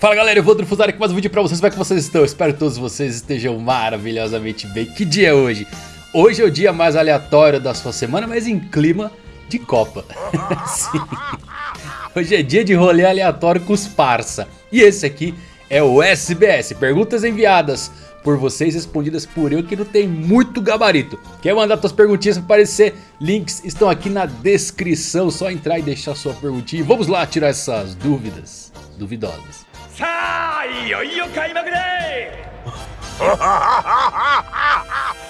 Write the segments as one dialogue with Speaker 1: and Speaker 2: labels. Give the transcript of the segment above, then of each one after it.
Speaker 1: Fala galera, eu vou trufuzar aqui mais um vídeo pra vocês, como é que vocês estão? Espero que todos vocês estejam maravilhosamente bem. Que dia é hoje? Hoje é o dia mais aleatório da sua semana, mas em clima de Copa. Sim. Hoje é dia de rolê aleatório com os parça. E esse aqui é o SBS, perguntas enviadas por vocês, respondidas por eu que não tem muito gabarito. Quer mandar suas perguntinhas para aparecer? Links estão aqui na descrição, só entrar e deixar sua perguntinha. Vamos lá tirar essas dúvidas duvidosas.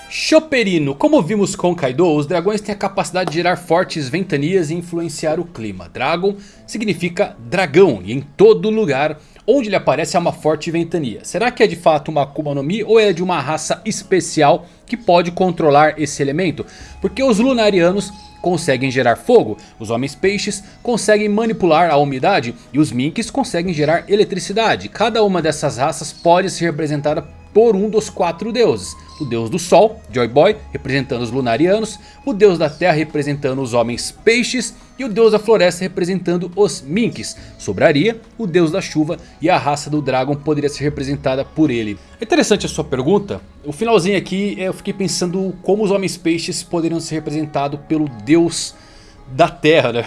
Speaker 1: Choperino, como vimos com Kaido, os dragões têm a capacidade de gerar fortes ventanias e influenciar o clima. Dragon significa dragão e em todo lugar onde ele aparece há uma forte ventania. Será que é de fato uma Akuma no Mi ou é de uma raça especial que pode controlar esse elemento? Porque os Lunarianos conseguem gerar fogo, os homens peixes conseguem manipular a umidade e os minks conseguem gerar eletricidade. Cada uma dessas raças pode ser representada por um dos quatro deuses. O deus do sol, Joy Boy, representando os lunarianos. O deus da terra representando os homens peixes. E o deus da floresta representando os minks. Sobraria o deus da chuva e a raça do dragão poderia ser representada por ele. É interessante a sua pergunta. O finalzinho aqui eu fiquei pensando como os homens peixes poderiam ser representados pelo deus da terra, né?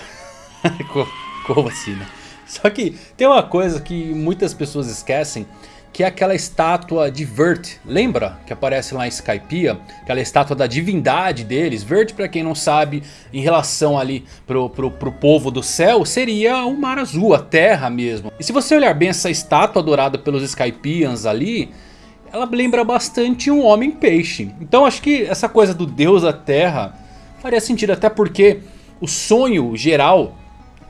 Speaker 1: como assim, né? Só que tem uma coisa que muitas pessoas esquecem que é aquela estátua de Vert. Lembra que aparece lá em Skypiea? Aquela estátua da divindade deles. Vert, para quem não sabe, em relação ali pro, pro, pro povo do céu, seria o mar azul, a terra mesmo. E se você olhar bem essa estátua adorada pelos Skypians ali, ela lembra bastante um homem peixe. Então acho que essa coisa do deus da terra faria sentido, até porque o sonho geral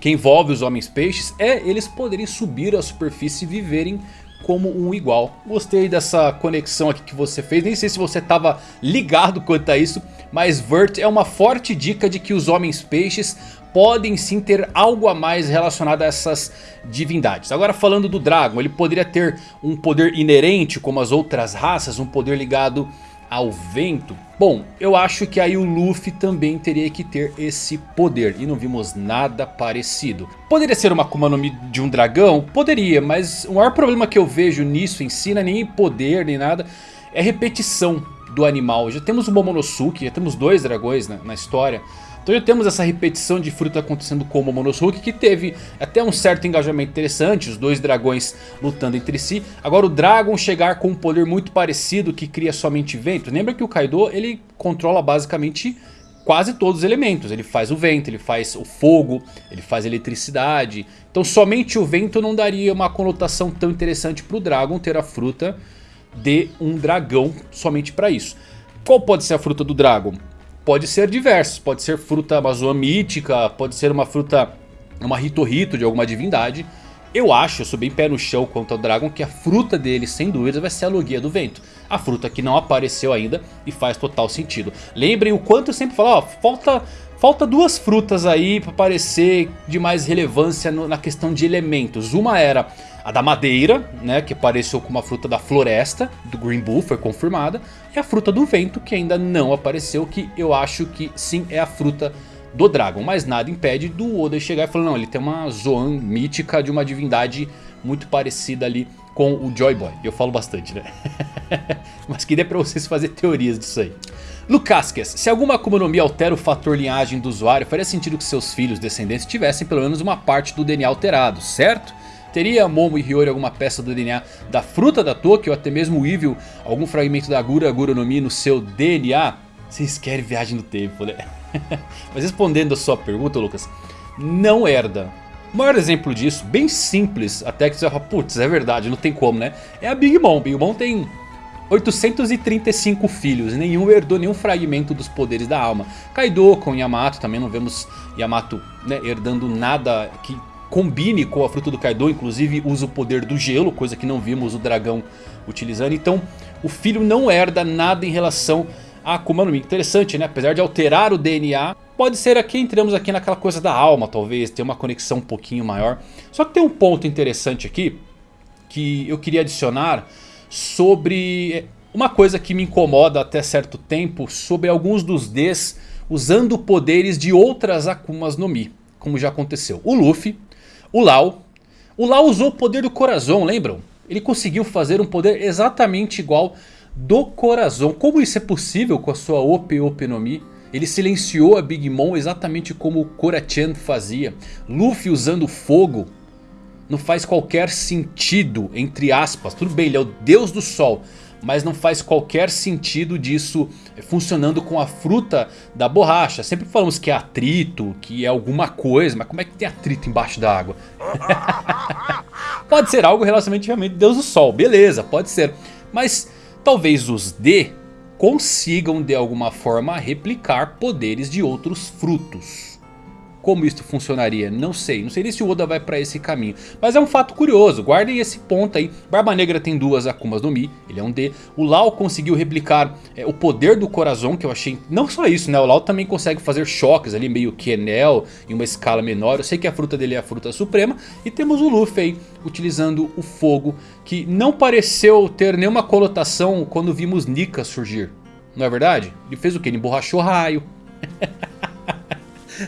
Speaker 1: que envolve os homens peixes é eles poderem subir à superfície e viverem como um igual. Gostei dessa conexão aqui que você fez. Nem sei se você estava ligado quanto a isso. Mas Vert é uma forte dica de que os homens peixes podem sim ter algo a mais relacionado a essas divindades. Agora falando do Dragon, ele poderia ter um poder inerente como as outras raças, um poder ligado ao vento? Bom, eu acho que aí o Luffy também teria que ter esse poder e não vimos nada parecido. Poderia ser uma Akuma no Mi de um dragão? Poderia, mas o maior problema que eu vejo nisso em si não é nem poder nem nada, é repetição do animal. Já temos o Momonosuke, já temos dois dragões na, na história. Então já temos essa repetição de fruta acontecendo com o Momonosuke que teve até um certo engajamento interessante, os dois dragões lutando entre si. Agora o Dragon chegar com um poder muito parecido que cria somente vento. Lembra que o Kaido ele controla basicamente quase todos os elementos. Ele faz o vento, ele faz o fogo, ele faz eletricidade. Então somente o vento não daria uma conotação tão interessante para o Dragon ter a fruta de um dragão somente para isso. Qual pode ser a fruta do Dragon? Pode ser diversos. Pode ser fruta amazônica mítica, pode ser uma fruta, uma ritorrito de alguma divindade. Eu acho, eu sou bem pé no chão quanto ao Dragon, que a fruta dele, sem dúvidas, vai ser a Logia do Vento. A fruta que não apareceu ainda e faz total sentido. Lembrem o quanto eu sempre falo, ó, falta Falta duas frutas aí para parecer de mais relevância no, na questão de elementos. Uma era a da madeira, né, que apareceu como a fruta da floresta, do Green Bull, foi confirmada. E a fruta do vento, que ainda não apareceu, que eu acho que sim é a fruta do Dragon. Mas nada impede do Oda chegar e falar, não, ele tem uma Zoan mítica de uma divindade muito parecida ali com o Joy Boy. Eu falo bastante, né? Mas que dê pra vocês fazer teorias disso aí. Lucasques, se alguma Akuma no Mi altera o fator linhagem do usuário, faria sentido que seus filhos descendentes tivessem pelo menos uma parte do DNA alterado, certo? Teria Momo e Hiyori alguma peça do DNA da fruta da Toki ou até mesmo o Evil algum fragmento da Gura Gura no Mi no seu DNA? Vocês querem viagem no tempo, né? Mas respondendo a sua pergunta, Lucas, não herda. O maior exemplo disso, bem simples, até que você fala, putz, é verdade, não tem como, né? É a Big Mom. Big Mom tem 835 filhos, nenhum herdou nenhum fragmento dos poderes da alma. Kaido com Yamato, também não vemos Yamato né, herdando nada que combine com a fruta do Kaido, inclusive usa o poder do gelo, coisa que não vimos o dragão utilizando. Então o filho não herda nada em relação a Akuma no Mi. Interessante, né? Apesar de alterar o DNA, pode ser aqui, entramos aqui naquela coisa da alma, talvez, ter uma conexão um pouquinho maior. Só que tem um ponto interessante aqui, que eu queria adicionar sobre uma coisa que me incomoda até certo tempo sobre alguns dos Ds usando poderes de outras Akumas no Mi, como já aconteceu. O Luffy, o Lau, O Lau usou o poder do coração, lembram? Ele conseguiu fazer um poder exatamente igual do coração. Como isso é possível com a sua Ope Ope no Mi? Ele silenciou a Big Mom exatamente como o Korachan fazia. Luffy usando fogo. Não faz qualquer sentido, entre aspas. Tudo bem, ele é o deus do sol. Mas não faz qualquer sentido disso funcionando com a fruta da borracha. Sempre falamos que é atrito, que é alguma coisa. Mas como é que tem atrito embaixo da água? pode ser algo relacionadamente Deus do Sol. Beleza, pode ser. Mas talvez os D consigam de alguma forma replicar poderes de outros frutos. Como isso funcionaria? Não sei. Não sei nem se o Oda vai para esse caminho. Mas é um fato curioso. Guardem esse ponto aí. Barba Negra tem duas Akumas no Mi. Ele é um D. O Lau conseguiu replicar é, o poder do coração. Que eu achei... Não só isso, né? O Lau também consegue fazer choques ali. Meio que Enel. Em uma escala menor. Eu sei que a fruta dele é a fruta suprema. E temos o Luffy aí. Utilizando o fogo. Que não pareceu ter nenhuma conotação quando vimos Nika surgir. Não é verdade? Ele fez o que? Ele emborrachou raio.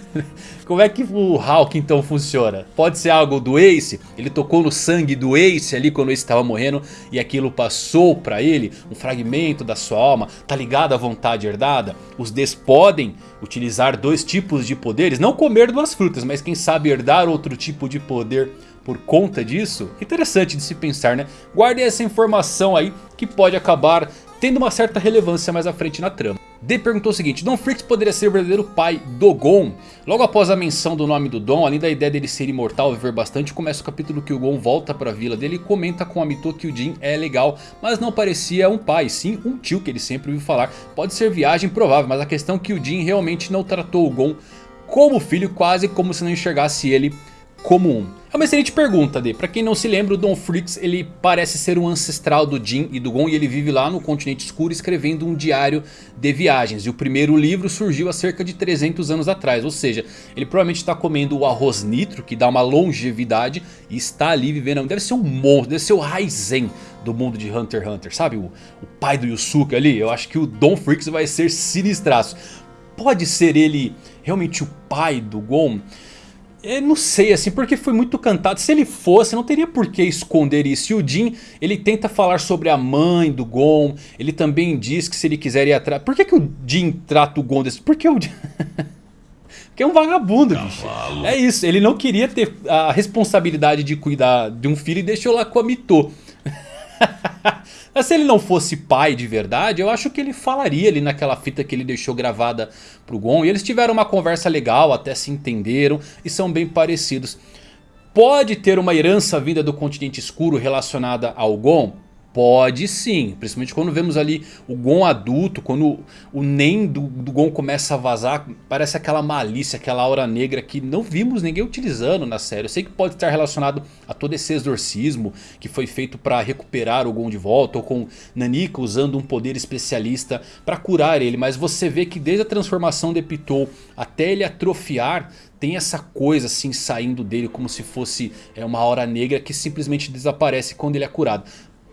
Speaker 1: Como é que o Hulk então funciona? Pode ser algo do Ace? Ele tocou no sangue do Ace ali quando o Ace estava morrendo e aquilo passou para ele? Um fragmento da sua alma? Tá ligado à vontade herdada? Os Ds podem utilizar dois tipos de poderes? Não comer duas frutas, mas quem sabe herdar outro tipo de poder por conta disso? Interessante de se pensar né? Guardem essa informação aí que pode acabar tendo uma certa relevância mais à frente na trama. D perguntou o seguinte, Don Freaks poderia ser o verdadeiro pai do Gon? Logo após a menção do nome do Don, além da ideia dele ser imortal e viver bastante, começa o capítulo que o Gon volta para a vila dele e comenta com a Mito que o Jin é legal, mas não parecia um pai, sim um tio que ele sempre ouviu falar. Pode ser viagem provável, mas a questão é que o Jin realmente não tratou o Gon como filho, quase como se não enxergasse ele como um. É uma excelente pergunta, D. Pra quem não se lembra, o Don Freaks ele parece ser um ancestral do Jin e do Gon. E ele vive lá no continente escuro escrevendo um diário de viagens. E o primeiro livro surgiu há cerca de 300 anos atrás. Ou seja, ele provavelmente está comendo o arroz nitro, que dá uma longevidade. E está ali vivendo, deve ser um monstro, deve ser o Raizen do mundo de Hunter x Hunter. Sabe o, o pai do Yusuke ali? Eu acho que o Don Freaks vai ser sinistraço. Pode ser ele realmente o pai do Gon? Eu não sei assim, porque foi muito cantado. Se ele fosse, não teria por que esconder isso. E o Jin, ele tenta falar sobre a mãe do Gon. Ele também diz que se ele quiser ir atrás... Por que, que o Jin trata o Gon desse... Porque o Porque é um vagabundo, bicho. É isso, ele não queria ter a responsabilidade de cuidar de um filho e deixou lá com a Mito. Mas se ele não fosse pai de verdade, eu acho que ele falaria ali naquela fita que ele deixou gravada pro Gon. E eles tiveram uma conversa legal, até se entenderam e são bem parecidos. Pode ter uma herança vinda do continente escuro relacionada ao Gon? Pode sim, principalmente quando vemos ali o Gon adulto, quando o Nen do, do Gon começa a vazar, parece aquela malícia, aquela aura negra que não vimos ninguém utilizando na série. Eu sei que pode estar relacionado a todo esse exorcismo que foi feito para recuperar o Gon de volta, ou com Nanika usando um poder especialista para curar ele, mas você vê que desde a transformação de Pitou até ele atrofiar, tem essa coisa assim saindo dele como se fosse é, uma aura negra que simplesmente desaparece quando ele é curado.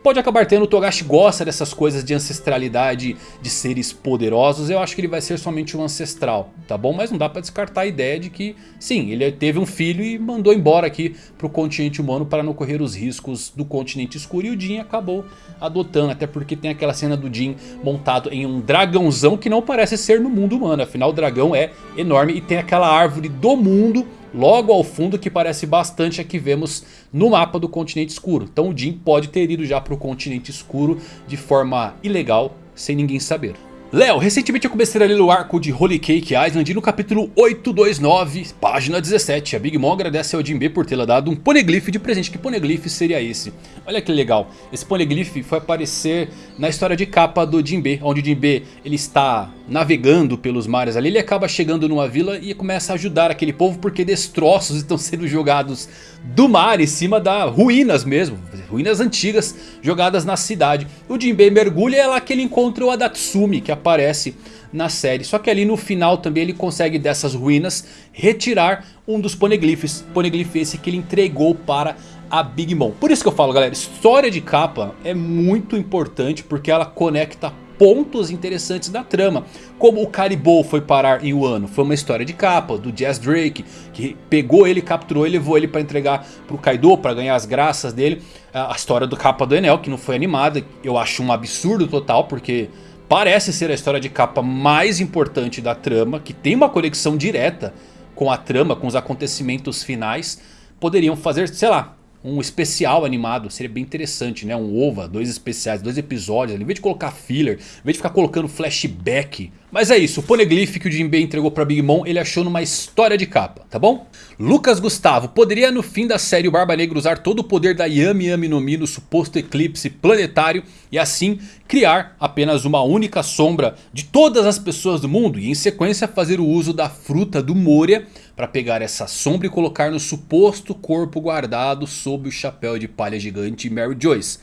Speaker 1: Pode acabar tendo, o Togashi gosta dessas coisas de ancestralidade, de seres poderosos. Eu acho que ele vai ser somente um ancestral, tá bom? Mas não dá pra descartar a ideia de que, sim, ele teve um filho e mandou embora aqui pro continente humano para não correr os riscos do continente escuro. E o Jin acabou adotando, até porque tem aquela cena do Jin montado em um dragãozão que não parece ser no mundo humano. Afinal, o dragão é enorme e tem aquela árvore do mundo logo ao fundo que parece bastante a que vemos no mapa do continente escuro. Então o Jin pode ter ido já para o continente escuro de forma ilegal, sem ninguém saber. Léo, recentemente eu comecei a ler o arco de Holy Cake Island e no capítulo 829, página 17, a Big Mom agradece ao Jinbe por tê-la dado um poneglyph de presente. Que poneglyph seria esse? Olha que legal, esse poneglyph foi aparecer na história de capa do Jinbe, onde o Jinbe ele está navegando pelos mares ali, ele acaba chegando numa vila e começa a ajudar aquele povo porque destroços estão sendo jogados do mar em cima da ruínas mesmo, ruínas antigas jogadas na cidade. O Jinbei mergulha e é lá que ele encontra o Adatsumi que aparece na série. Só que ali no final também ele consegue dessas ruínas retirar um dos poneglyphs. Poneglyph esse que ele entregou para a Big Mom. Por isso que eu falo galera, história de capa é muito importante porque ela conecta pontos interessantes da trama. Como o Caribou foi parar em Wano. Foi uma história de capa do Jazz Drake. Que pegou ele, capturou e levou ele para entregar pro Kaido. para ganhar as graças dele. A história do capa do Enel que não foi animada. Eu acho um absurdo total porque... Parece ser a história de capa mais importante da trama. Que tem uma conexão direta com a trama, com os acontecimentos finais. Poderiam fazer, sei lá, um especial animado, seria bem interessante, né? Um OVA, dois especiais, dois episódios, em vez de colocar filler, em vez de ficar colocando flashback. Mas é isso, o Poneglyph que o Jinbei entregou pra Big Mom, ele achou numa história de capa, tá bom? Lucas Gustavo, poderia no fim da série o Barba Negra usar todo o poder da Yami Yami no Mi no suposto eclipse planetário e assim criar apenas uma única sombra de todas as pessoas do mundo e em sequência fazer o uso da fruta do Moria para pegar essa sombra e colocar no suposto corpo guardado sob o chapéu de palha gigante Mary Joyce.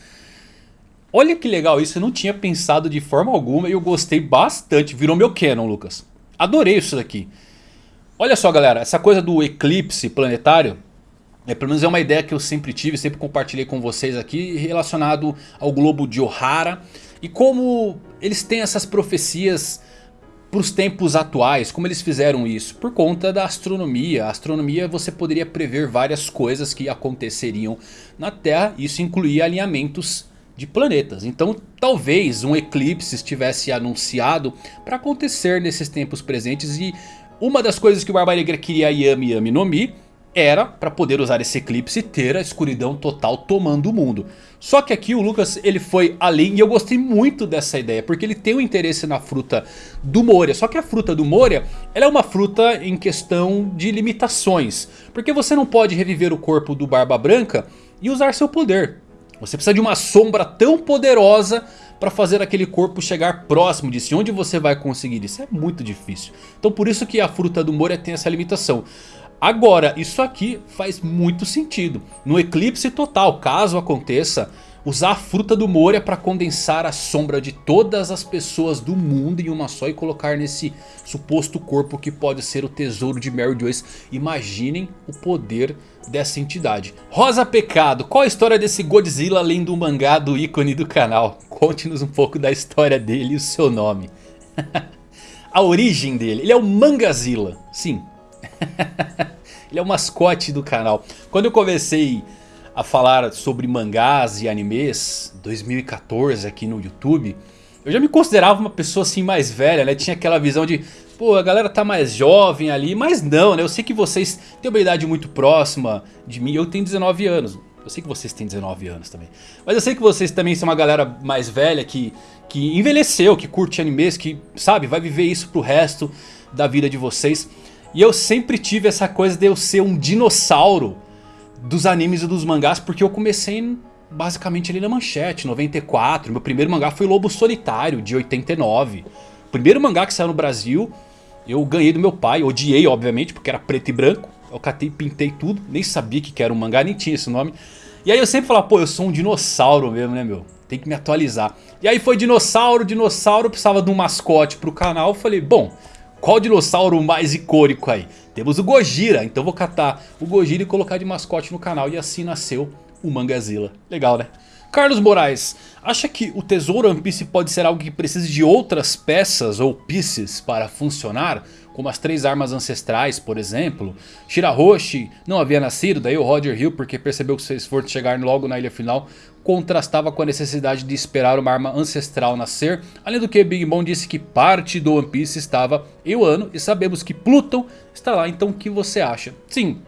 Speaker 1: Olha que legal isso, eu não tinha pensado de forma alguma e eu gostei bastante, virou meu canon Lucas. Adorei isso daqui. Olha só galera, essa coisa do eclipse planetário, é, pelo menos é uma ideia que eu sempre tive, sempre compartilhei com vocês aqui, relacionado ao globo de Ohara. E como eles têm essas profecias para os tempos atuais, como eles fizeram isso? Por conta da astronomia. A astronomia você poderia prever várias coisas que aconteceriam na Terra. Isso incluía alinhamentos de planetas. Então talvez um eclipse estivesse anunciado para acontecer nesses tempos presentes. E uma das coisas que o Barba Negra queria Yami Yami no Mi era para poder usar esse eclipse e ter a escuridão total tomando o mundo. Só que aqui o Lucas ele foi além e eu gostei muito dessa ideia. Porque ele tem um interesse na fruta do Moria. Só que a fruta do Moria ela é uma fruta em questão de limitações. Porque você não pode reviver o corpo do Barba Branca e usar seu poder. Você precisa de uma sombra tão poderosa para fazer aquele corpo chegar próximo de si. Onde você vai conseguir isso? É muito difícil. Então por isso que a fruta do Moria tem essa limitação. Agora, isso aqui faz muito sentido. No eclipse total, caso aconteça, usar a fruta do Moria para condensar a sombra de todas as pessoas do mundo em uma só e colocar nesse suposto corpo que pode ser o tesouro de Mary Joyce. Imaginem o poder dessa entidade. Rosa Pecado, qual a história desse Godzilla além do mangá do ícone do canal? Conte-nos um pouco da história dele e o seu nome. a origem dele, ele é o Mangazilla, sim. Ele é o mascote do canal. Quando eu comecei a falar sobre mangás e animes 2014 aqui no YouTube, eu já me considerava uma pessoa assim mais velha, né? Tinha aquela visão de, pô, a galera tá mais jovem ali, mas não, né? Eu sei que vocês têm uma idade muito próxima de mim, eu tenho 19 anos. Eu sei que vocês têm 19 anos também. Mas eu sei que vocês também são uma galera mais velha que, que envelheceu, que curte animes, que, sabe, vai viver isso pro resto da vida de vocês. E eu sempre tive essa coisa de eu ser um dinossauro dos animes e dos mangás. Porque eu comecei basicamente ali na manchete, 94. Meu primeiro mangá foi Lobo Solitário, de 89. O primeiro mangá que saiu no Brasil, eu ganhei do meu pai. Odiei, obviamente, porque era preto e branco. Eu catei, pintei tudo. Nem sabia que era um mangá, nem tinha esse nome. E aí eu sempre falava, pô, eu sou um dinossauro mesmo, né, meu? Tem que me atualizar. E aí foi dinossauro, dinossauro, precisava de um mascote pro canal. Eu falei, bom, qual dinossauro mais icônico aí? Temos o Gojira, então vou catar o Gojira e colocar de mascote no canal. E assim nasceu o Mangazilla. Legal, né? Carlos Moraes, acha que o Tesouro One Piece pode ser algo que precise de outras peças ou pieces para funcionar? Como as três armas ancestrais, por exemplo. Shirahoshi não havia nascido, daí o Roger Hill, porque percebeu que seu esforço chegar logo na ilha final contrastava com a necessidade de esperar uma arma ancestral nascer. Além do que, Big Mom disse que parte do One Piece estava em Wano e sabemos que Pluton está lá, então o que você acha? Sim,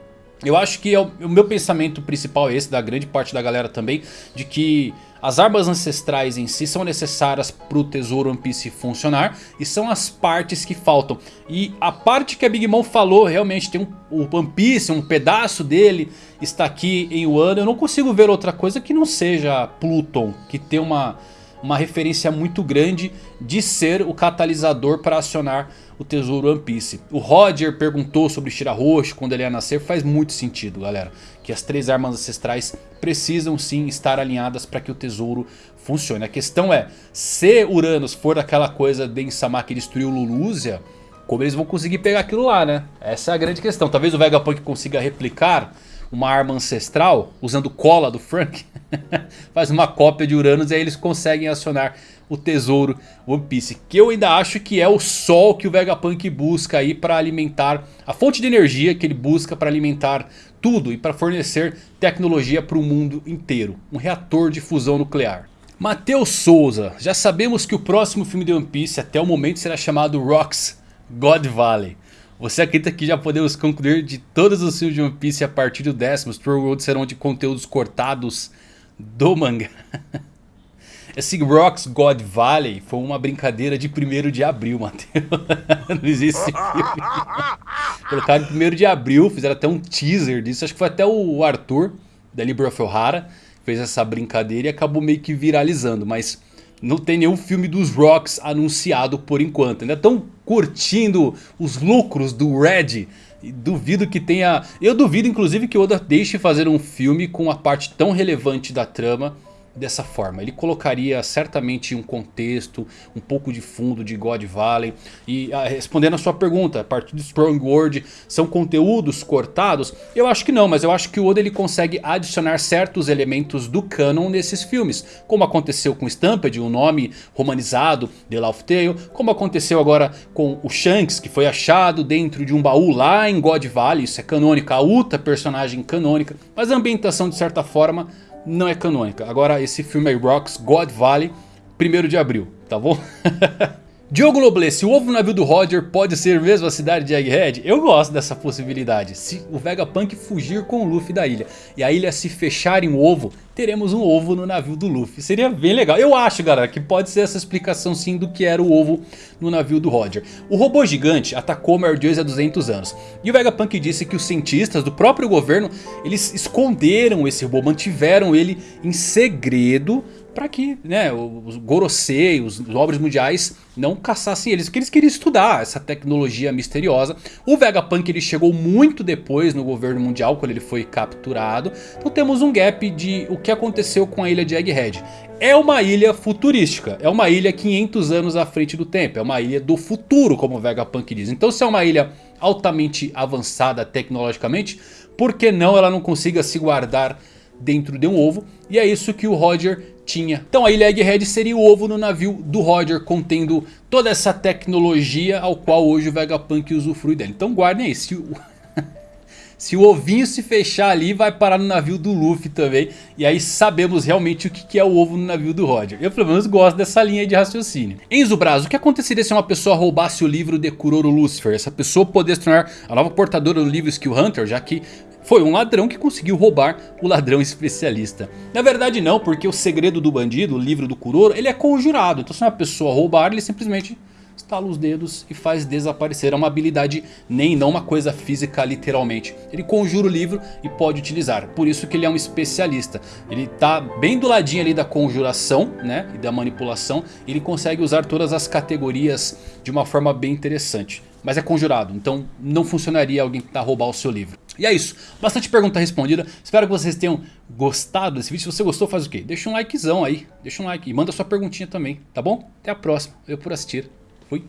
Speaker 1: eu acho que é o, o meu pensamento principal é esse, da grande parte da galera também, de que as armas ancestrais em si são necessárias para o tesouro One Piece funcionar e são as partes que faltam. E a parte que a Big Mom falou, realmente tem um, o One Piece, um pedaço dele está aqui em Wano. Eu não consigo ver outra coisa que não seja Pluton, que tem uma uma referência muito grande de ser o catalisador para acionar o tesouro One Piece. O Roger perguntou sobre Shirahoshi quando ele ia nascer, faz muito sentido galera. Que as três armas ancestrais precisam sim estar alinhadas para que o tesouro funcione. A questão é, se Uranus for daquela coisa de Insama que destruiu Lulúzia, como eles vão conseguir pegar aquilo lá né? Essa é a grande questão. Talvez o Vegapunk consiga replicar uma arma ancestral, usando cola do Frank, faz uma cópia de Uranus e aí eles conseguem acionar o tesouro One Piece. Que eu ainda acho que é o sol que o Vegapunk busca aí para alimentar, a fonte de energia que ele busca para alimentar tudo e para fornecer tecnologia para o mundo inteiro. Um reator de fusão nuclear. Matheus Souza, já sabemos que o próximo filme de One Piece até o momento será chamado Rocks God Valley. Você acredita que já podemos concluir de todos os filmes de One Piece a partir do décimo, os True World serão de conteúdos cortados do mangá? Esse Rocks God Valley foi uma brincadeira de 1 de abril, Matheus. Não existe filme. Colocaram em 1 de abril, fizeram até um teaser disso. Acho que foi até o Arthur, da Libra O'Hara, fez essa brincadeira e acabou meio que viralizando. Mas não tem nenhum filme dos Rocks anunciado por enquanto. Ainda estão curtindo os lucros do Red. Duvido que tenha... Eu duvido inclusive que Oda deixe fazer um filme com uma parte tão relevante da trama dessa forma. Ele colocaria certamente um contexto, um pouco de fundo de God Valley. E ah, respondendo a sua pergunta, a partir do Strong World são conteúdos cortados? Eu acho que não, mas eu acho que o Oda ele consegue adicionar certos elementos do canon nesses filmes. Como aconteceu com Stampede, um nome romanizado, The Laugh Tale. Como aconteceu agora com o Shanks, que foi achado dentro de um baú lá em God Valley. Isso é canônica, a Uta personagem canônica. Mas a ambientação de certa forma não é canônica. Agora esse filme aí, Rocks God Valley, 1 de abril, tá bom? Diogo Loblé, se o ovo navio do Roger pode ser mesmo a cidade de Egghead, eu gosto dessa possibilidade. Se o Vegapunk fugir com o Luffy da ilha e a ilha se fechar em um ovo, teremos um ovo no navio do Luffy. Seria bem legal. Eu acho, galera, que pode ser essa explicação sim do que era o ovo no navio do Roger. O robô gigante atacou Merdios há 200 anos. E o Vegapunk disse que os cientistas do próprio governo, eles esconderam esse robô, mantiveram ele em segredo para que né, os Gorosei, os nobres mundiais não caçassem eles, porque eles queriam estudar essa tecnologia misteriosa. O Vegapunk ele chegou muito depois no governo mundial, quando ele foi capturado. Então temos um gap de o que aconteceu com a ilha de Egghead. É uma ilha futurística, é uma ilha 500 anos à frente do tempo, é uma ilha do futuro, como o Vegapunk diz. Então se é uma ilha altamente avançada tecnologicamente, por que não ela não consiga se guardar dentro de um ovo? E é isso que o Roger tinha. Então a ilha Egghead seria o ovo no navio do Roger, contendo toda essa tecnologia ao qual hoje o Vegapunk usufrui dela. Então guardem aí, se o... Se o ovinho se fechar ali, vai parar no navio do Luffy também. E aí sabemos realmente o que é o ovo no navio do Roger. Eu pelo menos gosto dessa linha de raciocínio. Enzo Braz, o que aconteceria se uma pessoa roubasse o livro de Kuroro Lucifer? Essa pessoa poderia se tornar a nova portadora do livro Skill Hunter, já que foi um ladrão que conseguiu roubar o ladrão especialista. Na verdade não, porque o segredo do bandido, o livro do Kuroro, ele é conjurado. Então se uma pessoa roubar, ele simplesmente estala os dedos e faz desaparecer. É uma habilidade nem não uma coisa física literalmente. Ele conjura o livro e pode utilizar. Por isso que ele é um especialista. Ele está bem do ladinho ali da conjuração né, e da manipulação. Ele consegue usar todas as categorias de uma forma bem interessante. Mas é conjurado, então não funcionaria alguém tentar roubar o seu livro. E é isso, bastante pergunta respondida, espero que vocês tenham gostado desse vídeo. Se você gostou faz o quê? Deixa um likezão aí, deixa um like e manda sua perguntinha também, tá bom? Até a próxima, eu por assistir, fui.